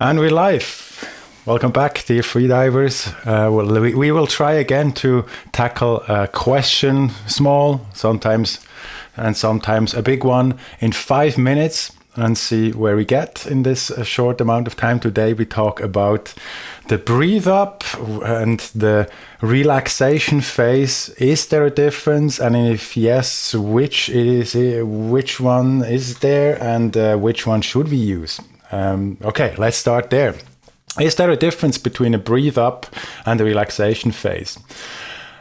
And we're live. Welcome back, dear freedivers. Uh, well, we, we, will try again to tackle a question, small, sometimes, and sometimes a big one, in five minutes and see where we get in this uh, short amount of time. Today, we talk about the breathe up and the relaxation phase. Is there a difference? And if yes, which is which one is there, and uh, which one should we use? Um, okay, let's start there. Is there a difference between a breathe up and a relaxation phase?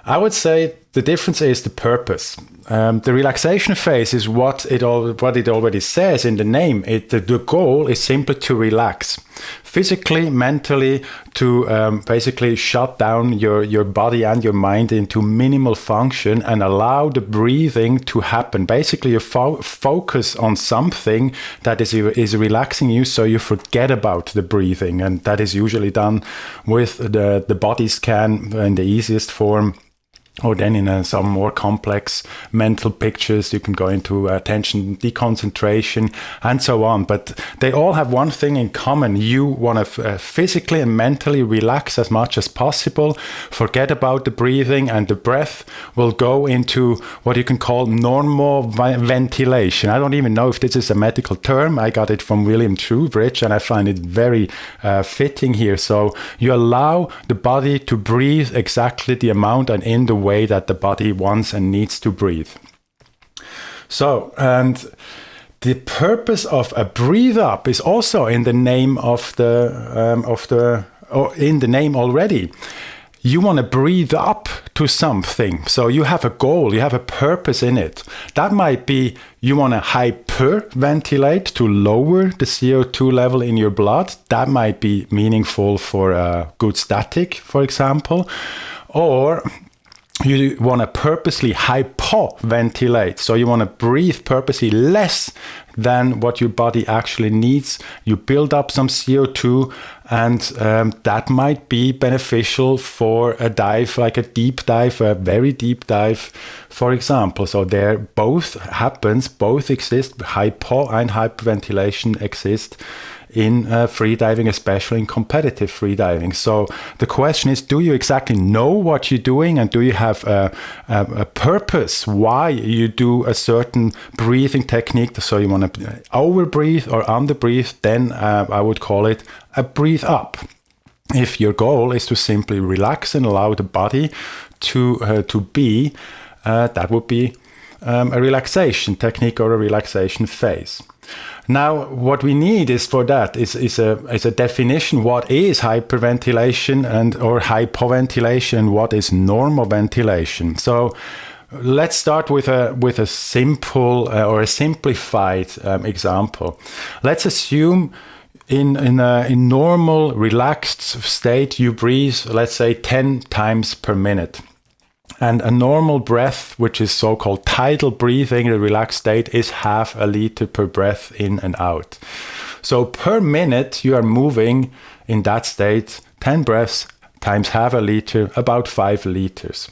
I would say the difference is the purpose. Um, the relaxation phase is what it all what it already says in the name. It the, the goal is simply to relax, physically, mentally, to um, basically shut down your your body and your mind into minimal function and allow the breathing to happen. Basically, you fo focus on something that is is relaxing you, so you forget about the breathing, and that is usually done with the the body scan in the easiest form or then in some more complex mental pictures you can go into attention deconcentration and so on. But they all have one thing in common. You want to uh, physically and mentally relax as much as possible forget about the breathing and the breath will go into what you can call normal ventilation. I don't even know if this is a medical term. I got it from William Trubridge and i find it very uh, fitting here. So you allow the body to breathe exactly the amount and in the way that the body wants and needs to breathe. So, and the purpose of a breathe up is also in the name of the um, of the or in the name already. You want to breathe up to something. So you have a goal, you have a purpose in it. That might be you want to hyperventilate to lower the CO2 level in your blood. That might be meaningful for a good static, for example. Or you want to purposely hypoventilate. So you want to breathe purposely less than what your body actually needs. You build up some CO2, and um, that might be beneficial for a dive, like a deep dive, a very deep dive, for example. So there both happens, both exist, hypo and hyperventilation exist in uh, freediving, especially in competitive freediving. So the question is, do you exactly know what you're doing and do you have a, a, a purpose why you do a certain breathing technique? So you want to over breathe or under breathe, then uh, I would call it a breathe up. If your goal is to simply relax and allow the body to, uh, to be, uh, that would be um, a relaxation technique or a relaxation phase. Now, what we need is for that is, is a is a definition. What is hyperventilation and or hypoventilation? What is normal ventilation? So, let's start with a with a simple uh, or a simplified um, example. Let's assume in in a in normal relaxed state you breathe, let's say ten times per minute. And a normal breath, which is so called tidal breathing, the relaxed state, is half a liter per breath in and out. So per minute, you are moving in that state 10 breaths times half a liter, about 5 liters.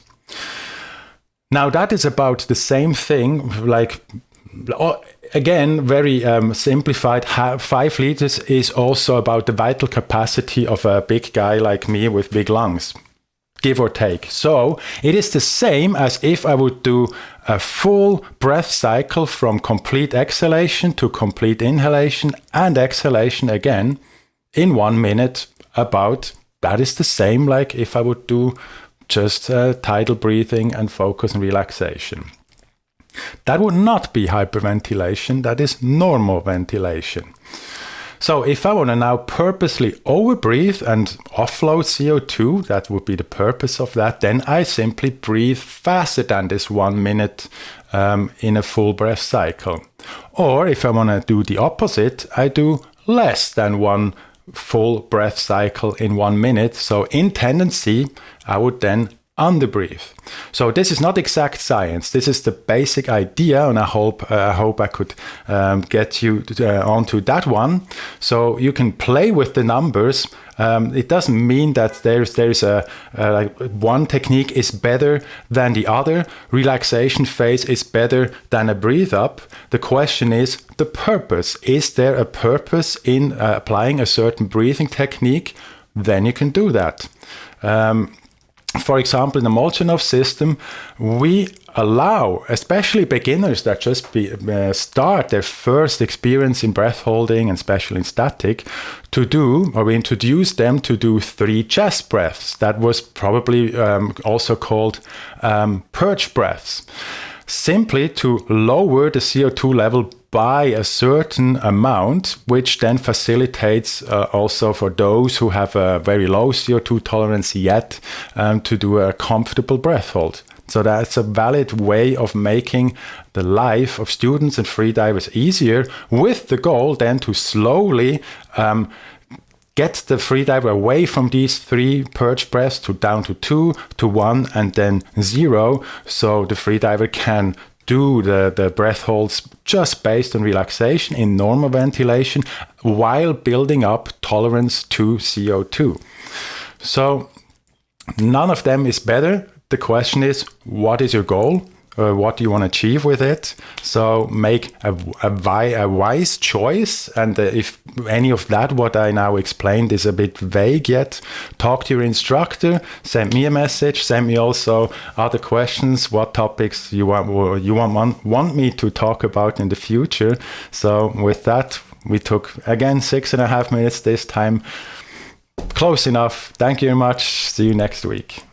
Now, that is about the same thing, like again, very um, simplified, five liters is also about the vital capacity of a big guy like me with big lungs give or take. So it is the same as if I would do a full breath cycle from complete exhalation to complete inhalation and exhalation again in one minute about that is the same like if I would do just uh, tidal breathing and focus and relaxation. That would not be hyperventilation, that is normal ventilation. So if I want to now purposely overbreathe and offload CO2, that would be the purpose of that, then I simply breathe faster than this one minute um, in a full breath cycle. Or if I want to do the opposite, I do less than one full breath cycle in one minute. So in tendency, I would then underbreathe. So this is not exact science. This is the basic idea, and I hope uh, I hope I could um, get you uh, onto that one. So you can play with the numbers. Um, it doesn't mean that there's there's a uh, like one technique is better than the other. Relaxation phase is better than a breathe up. The question is the purpose. Is there a purpose in uh, applying a certain breathing technique? Then you can do that. Um, for example, in the Molchanov system, we allow, especially beginners that just be, uh, start their first experience in breath holding and especially in static, to do, or we introduce them to do three chest breaths. That was probably um, also called um, purge breaths simply to lower the CO2 level by a certain amount, which then facilitates uh, also for those who have a very low CO2 tolerance yet um, to do a comfortable breath hold. So that's a valid way of making the life of students and freedivers easier with the goal then to slowly um, get the freediver away from these three purge breaths to down to two, to one, and then zero. So the freediver can do the, the breath holds just based on relaxation in normal ventilation while building up tolerance to CO2. So none of them is better. The question is, what is your goal? Uh, what do you want to achieve with it. So make a, a, a wise choice. And uh, if any of that, what I now explained, is a bit vague yet, talk to your instructor. Send me a message. Send me also other questions. What topics you want you want want, want me to talk about in the future. So with that, we took again six and a half minutes this time. Close enough. Thank you very much. See you next week.